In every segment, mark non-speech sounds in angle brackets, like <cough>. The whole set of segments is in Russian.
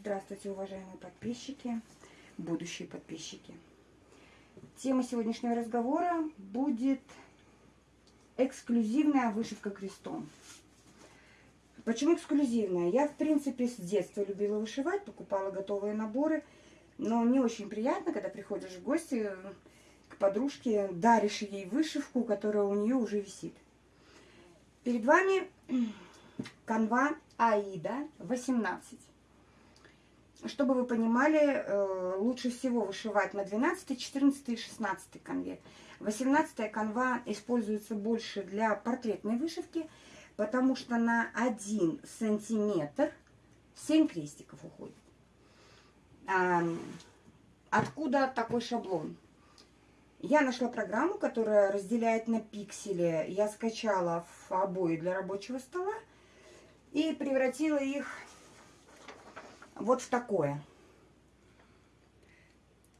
Здравствуйте, уважаемые подписчики, будущие подписчики. Тема сегодняшнего разговора будет эксклюзивная вышивка крестом. Почему эксклюзивная? Я, в принципе, с детства любила вышивать, покупала готовые наборы, но не очень приятно, когда приходишь в гости к подружке, даришь ей вышивку, которая у нее уже висит. Перед вами канва Аида 18. Чтобы вы понимали, э, лучше всего вышивать на 12, 14 и 16 конве. 18 канва используется больше для портретной вышивки, потому что на 1 сантиметр 7 крестиков уходит. А, откуда такой шаблон? Я нашла программу, которая разделяет на пиксели. Я скачала в обои для рабочего стола и превратила их вот в такое.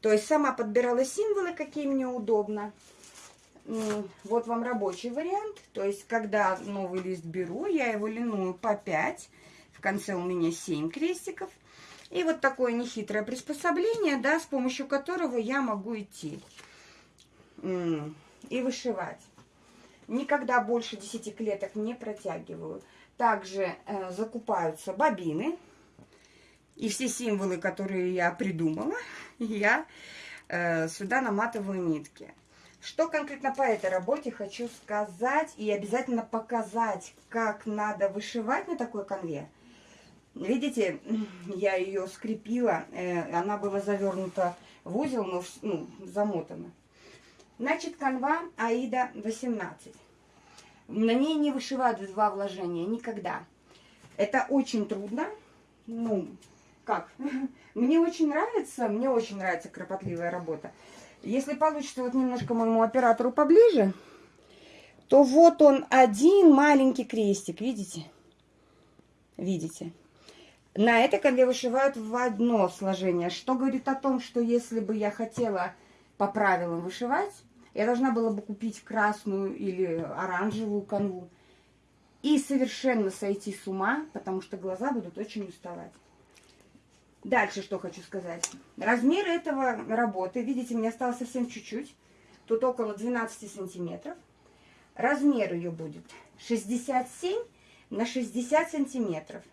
То есть сама подбирала символы, какие мне удобно. Вот вам рабочий вариант. То есть, когда новый лист беру, я его линую по 5. В конце у меня 7 крестиков. И вот такое нехитрое приспособление, да, с помощью которого я могу идти и вышивать. Никогда больше 10 клеток не протягиваю. Также э, закупаются бобины. И все символы, которые я придумала, я э, сюда наматываю нитки. Что конкретно по этой работе хочу сказать и обязательно показать, как надо вышивать на такой конве. Видите, я ее скрепила, э, она была завернута в узел, но ну, замотана. Значит, канва Аида 18. На ней не вышивают два вложения никогда. Это очень трудно. Ну, как? <laughs> Мне очень нравится, мне очень нравится кропотливая работа. Если получится вот немножко моему оператору поближе, то вот он один маленький крестик, видите? Видите? На этой конве вышивают в одно сложение, что говорит о том, что если бы я хотела по правилам вышивать, я должна была бы купить красную или оранжевую канву и совершенно сойти с ума, потому что глаза будут очень уставать. Дальше что хочу сказать. Размер этого работы, видите, мне осталось совсем чуть-чуть. Тут около 12 сантиметров. Размер ее будет 67 на 60 сантиметров.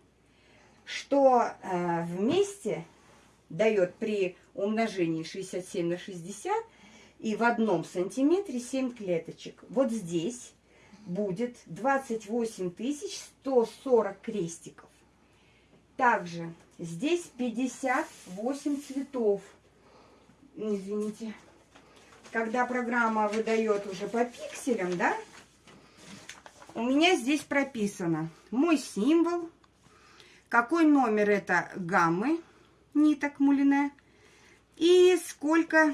Что э, вместе дает при умножении 67 на 60 и в одном сантиметре 7 клеточек. Вот здесь будет 28 140 крестиков. Также Здесь 58 цветов. Извините. Когда программа выдает уже по пикселям, да, у меня здесь прописано мой символ, какой номер это гаммы ниток мулине и сколько...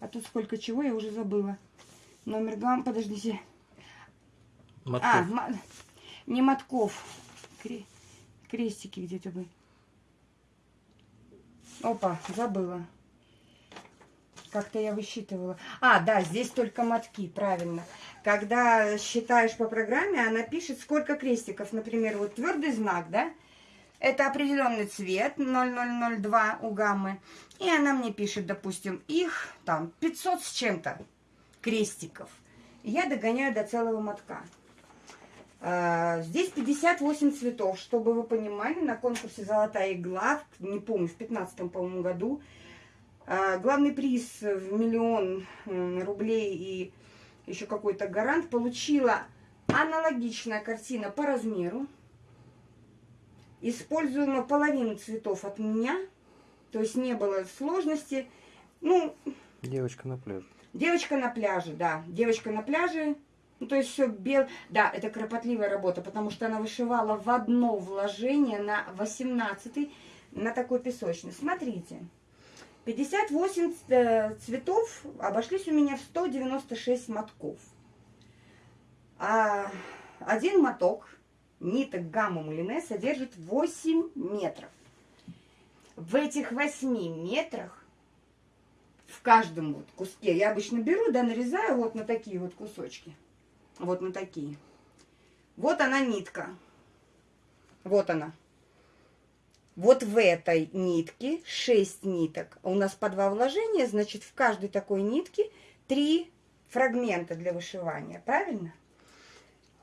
А тут сколько чего, я уже забыла. Номер гаммы, подождите. Мотков. А, не мотков, крестики где-то бы. Опа, забыла. Как-то я высчитывала. А, да, здесь только мотки, правильно. Когда считаешь по программе, она пишет, сколько крестиков. Например, вот твердый знак, да? Это определенный цвет, 0002 у гаммы. И она мне пишет, допустим, их там 500 с чем-то крестиков. Я догоняю до целого мотка. А, здесь 58 цветов, чтобы вы понимали, на конкурсе «Золотая игла», не помню, в 15 по-моему, году, а, главный приз в миллион рублей и еще какой-то гарант получила аналогичная картина по размеру. Используема половину цветов от меня, то есть не было сложности. Ну, девочка на пляже. Девочка на пляже, да. Девочка на пляже ну, то есть все бел... Да, это кропотливая работа, потому что она вышивала в одно вложение на 18 на такой песочный. Смотрите, 58 э, цветов обошлись у меня в 196 мотков. А один моток ниток гамма мулине содержит 8 метров. В этих 8 метрах в каждом вот куске я обычно беру, да, нарезаю вот на такие вот кусочки. Вот на такие. Вот она нитка. Вот она. Вот в этой нитке 6 ниток. У нас по два вложения, значит, в каждой такой нитке 3 фрагмента для вышивания. Правильно?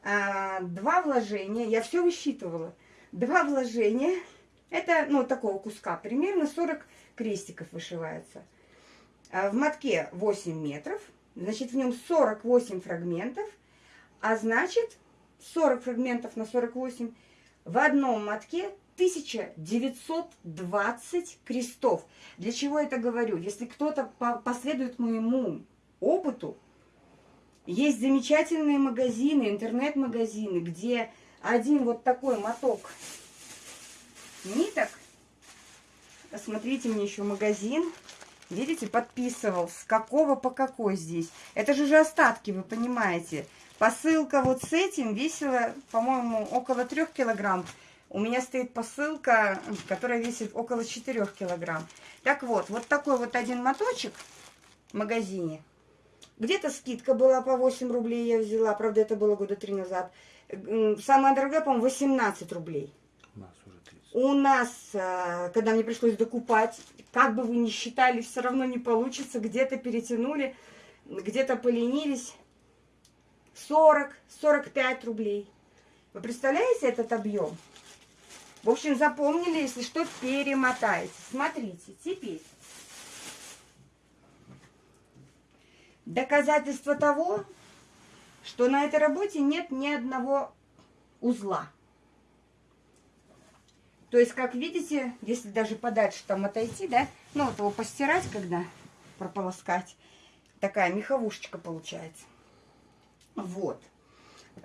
А, два вложения, я все высчитывала. Два вложения, это, ну, такого куска, примерно 40 крестиков вышивается. А в мотке 8 метров, значит, в нем 48 фрагментов, а значит, 40 фрагментов на 48, в одном мотке 1920 крестов. Для чего я это говорю? Если кто-то последует моему опыту, есть замечательные магазины, интернет-магазины, где один вот такой моток ниток, посмотрите мне еще магазин, видите, подписывал, с какого по какой здесь. Это же уже остатки, вы понимаете. Посылка вот с этим весила, по-моему, около 3 килограмм. У меня стоит посылка, которая весит около 4 килограмм. Так вот, вот такой вот один моточек в магазине. Где-то скидка была по 8 рублей, я взяла. Правда, это было года три назад. Самая дорогая, по-моему, 18 рублей. У нас уже 30. У нас, а, когда мне пришлось докупать, как бы вы ни считали, все равно не получится. Где-то перетянули, где-то поленились. 40-45 рублей. Вы представляете этот объем? В общем, запомнили, если что, перемотаете. Смотрите, теперь. Доказательство того, что на этой работе нет ни одного узла. То есть, как видите, если даже подальше там отойти, да, ну вот его постирать, когда прополоскать, такая меховушечка получается. Вот.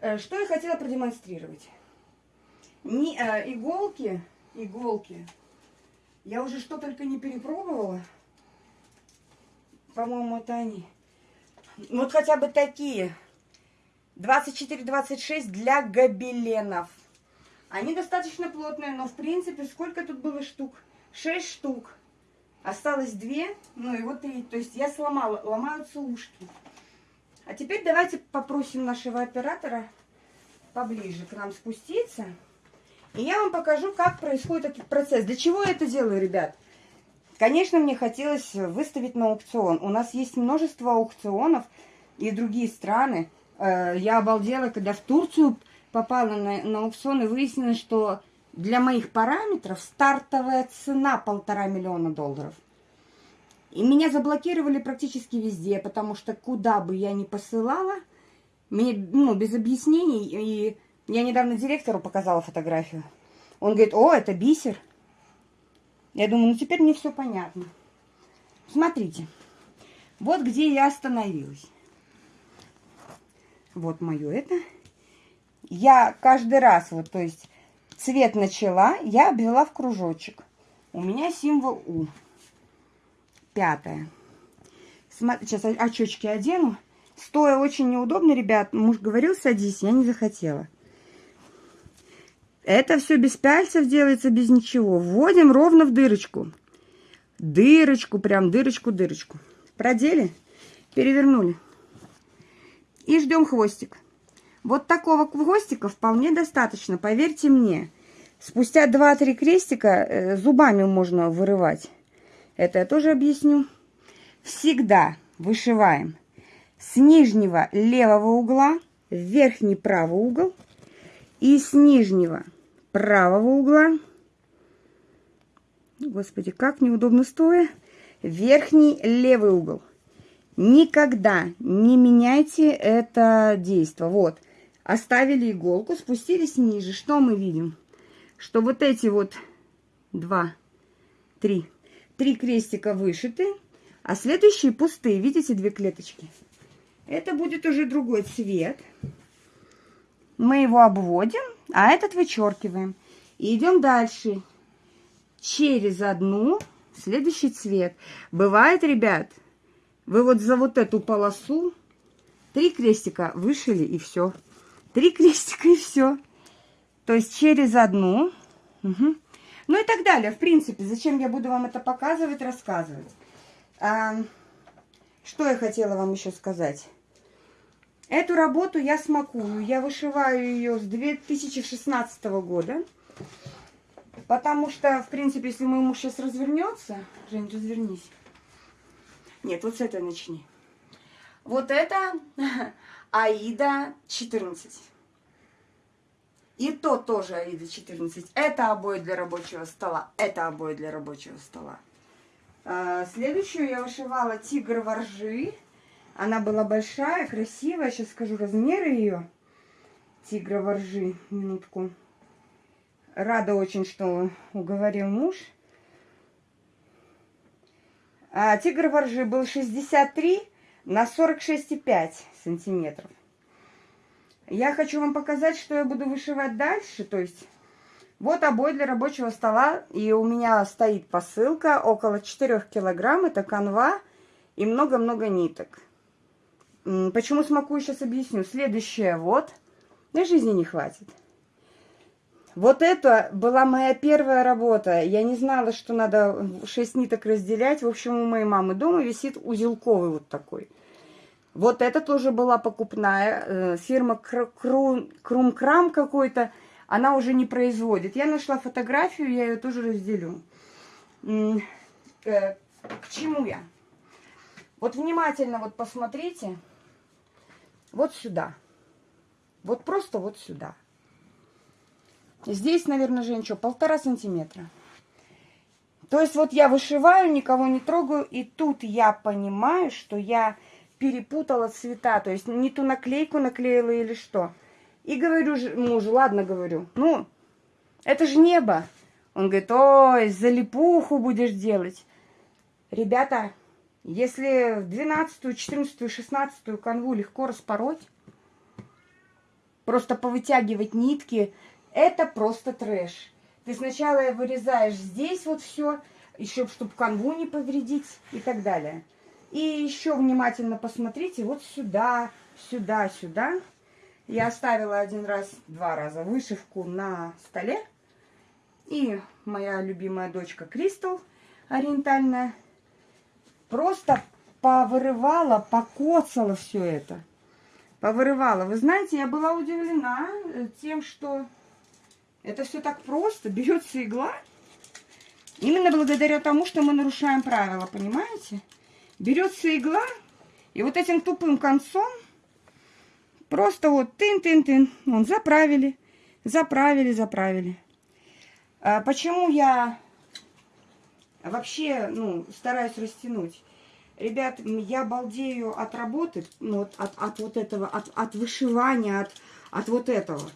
Э, что я хотела продемонстрировать. Не, э, иголки, иголки, я уже что только не перепробовала. По-моему, это они. Вот хотя бы такие. 24-26 для гобеленов. Они достаточно плотные, но в принципе сколько тут было штук? 6 штук. Осталось 2, ну и вот и, то есть я сломала, ломаются ушки. А теперь давайте попросим нашего оператора поближе к нам спуститься. И я вам покажу, как происходит этот процесс. Для чего я это делаю, ребят? Конечно, мне хотелось выставить на аукцион. У нас есть множество аукционов и другие страны. Э, я обалдела, когда в Турцию попала на, на аукцион и выяснилось, что для моих параметров стартовая цена полтора миллиона долларов. И меня заблокировали практически везде, потому что куда бы я ни посылала, мне, ну, без объяснений, и я недавно директору показала фотографию. Он говорит, о, это бисер. Я думаю, ну теперь мне все понятно. Смотрите, вот где я остановилась. Вот мое это. Я каждый раз, вот, то есть, цвет начала, я обвела в кружочек. У меня символ У. Пятое. Сейчас очечки одену. Стоя очень неудобно, ребят. Муж говорил, садись, я не захотела. Это все без пальцев делается, без ничего. Вводим ровно в дырочку. Дырочку, прям дырочку, дырочку. Продели, перевернули. И ждем хвостик. Вот такого хвостика вполне достаточно, поверьте мне. Спустя 2-3 крестика э, зубами можно вырывать. Это я тоже объясню. Всегда вышиваем с нижнего левого угла в верхний правый угол и с нижнего правого угла, господи, как неудобно стоя, верхний левый угол. Никогда не меняйте это действие. Вот, оставили иголку, спустились ниже. Что мы видим? Что вот эти вот два, три, три крестика вышиты, а следующие пустые. Видите, две клеточки? Это будет уже другой цвет. Мы его обводим а этот вычеркиваем. И идем дальше. Через одну следующий цвет. Бывает, ребят, вы вот за вот эту полосу три крестика вышили и все. Три <laughs> крестика и все. То есть через одну. Угу. Ну и так далее. В принципе, зачем я буду вам это показывать, рассказывать. А, что я хотела вам еще сказать. Эту работу я смакую. Я вышиваю ее с 2016 года. Потому что, в принципе, если мой муж сейчас развернется... Жень, развернись. Нет, вот с этой начни. Вот это <laughs> Аида 14. И то тоже Аида 14. Это обои для рабочего стола. Это обои для рабочего стола. А, следующую я вышивала тигр воржи. Она была большая, красивая. Сейчас скажу размеры ее. Тигра воржи. Минутку. Рада очень, что уговорил муж. А тигр воржи был 63 на 46,5 сантиметров. Я хочу вам показать, что я буду вышивать дальше. То есть, вот обой для рабочего стола. И у меня стоит посылка около 4 килограмм. Это канва и много-много ниток. Почему смакую, сейчас объясню. Следующее вот. На жизни не хватит. Вот это была моя первая работа. Я не знала, что надо 6 ниток разделять. В общем, у моей мамы дома висит узелковый вот такой. Вот это тоже была покупная. Э, фирма Крумкрам какой-то. Она уже не производит. Я нашла фотографию, я ее тоже разделю. Э, к чему я? Вот внимательно вот посмотрите. Вот сюда. Вот просто вот сюда. Здесь, наверное, Жень, полтора сантиметра. То есть вот я вышиваю, никого не трогаю, и тут я понимаю, что я перепутала цвета, то есть не ту наклейку наклеила или что. И говорю мужу, ладно, говорю, ну, это же небо. Он говорит, ой, залипуху будешь делать. Ребята, если 12, 14, 16 канву легко распороть, просто повытягивать нитки, это просто трэш. Ты сначала вырезаешь здесь вот все, еще чтобы канву не повредить и так далее. И еще внимательно посмотрите вот сюда, сюда, сюда. Я оставила один раз, два раза вышивку на столе. И моя любимая дочка Кристал ориентальная просто повырывала, покоцала все это. Повырывала. Вы знаете, я была удивлена э, тем, что это все так просто. <laughs> Берется игла. Именно благодаря тому, что мы нарушаем правила, понимаете? Берется игла, и вот этим тупым концом просто вот тын-тын-тын, он заправили, заправили, заправили. А почему я вообще, ну, стараюсь растянуть? Ребят, я балдею от работы, ну, от, от, от вот этого, от, от вышивания, от, от вот этого.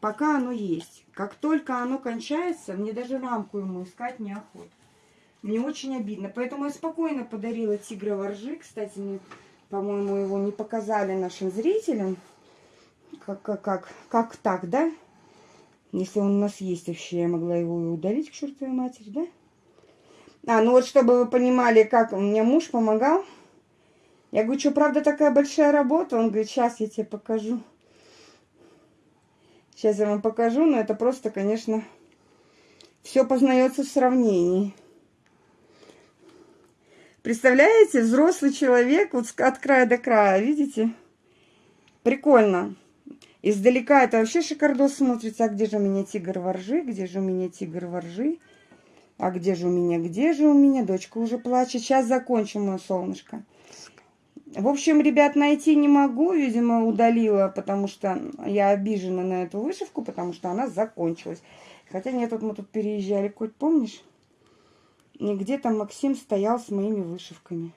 Пока оно есть. Как только оно кончается, мне даже рамку ему искать неохота. Мне очень обидно. Поэтому я спокойно подарила тигра воржи. Кстати, мне, по-моему, его не показали нашим зрителям. Как, как, как, как так, да? Если он у нас есть вообще, я могла его удалить к чертовой матери, да? А, ну вот, чтобы вы понимали, как меня муж помогал. Я говорю, что, правда, такая большая работа? Он говорит, сейчас я тебе покажу. Сейчас я вам покажу, но это просто, конечно, все познается в сравнении. Представляете, взрослый человек вот от края до края, видите? Прикольно. Издалека это вообще шикардос смотрится. А где же у меня тигр воржи? Где же у меня тигр воржи? А где же у меня? Где же у меня? Дочка уже плачет. Сейчас закончим, мое солнышко. В общем, ребят, найти не могу. Видимо, удалила, потому что я обижена на эту вышивку, потому что она закончилась. Хотя нет, вот мы тут переезжали, Коть, помнишь? И где-то Максим стоял с моими вышивками.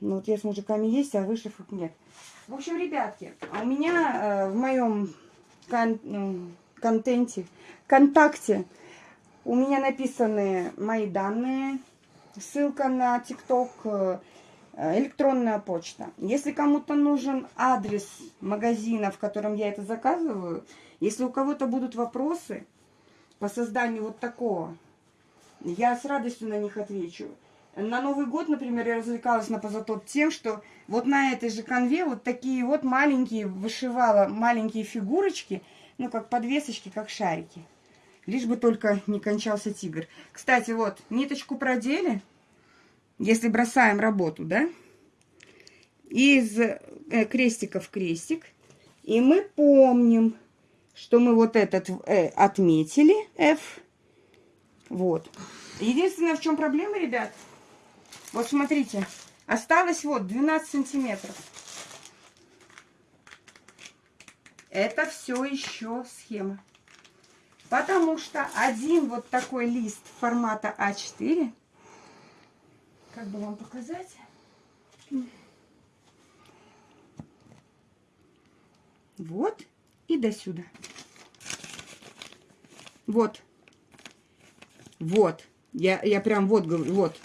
Ну, вот я с мужиками есть, а вышивок нет. В общем, ребятки, у меня э, в моем кон э, контенте, контакте у меня написаны мои данные, ссылка на ТикТок, Э, электронная почта. Если кому-то нужен адрес магазина, в котором я это заказываю, если у кого-то будут вопросы по созданию вот такого, я с радостью на них отвечу. На Новый год, например, я развлекалась на позатоп тем, что вот на этой же конве вот такие вот маленькие, вышивала маленькие фигурочки, ну, как подвесочки, как шарики. Лишь бы только не кончался тигр. Кстати, вот, ниточку продели, если бросаем работу, да, из э, крестика в крестик, и мы помним, что мы вот этот э, отметили, F. Вот. Единственное, в чем проблема, ребят, вот смотрите, осталось вот 12 сантиметров. Это все еще схема. Потому что один вот такой лист формата А4, как бы вам показать? Вот и до сюда. Вот. Вот. Я, я прям вот говорю, вот.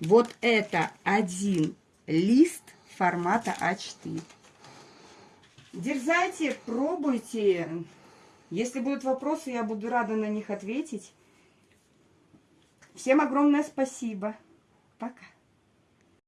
Вот это один лист формата А4. Дерзайте, пробуйте. Если будут вопросы, я буду рада на них ответить. Всем огромное спасибо. Пока.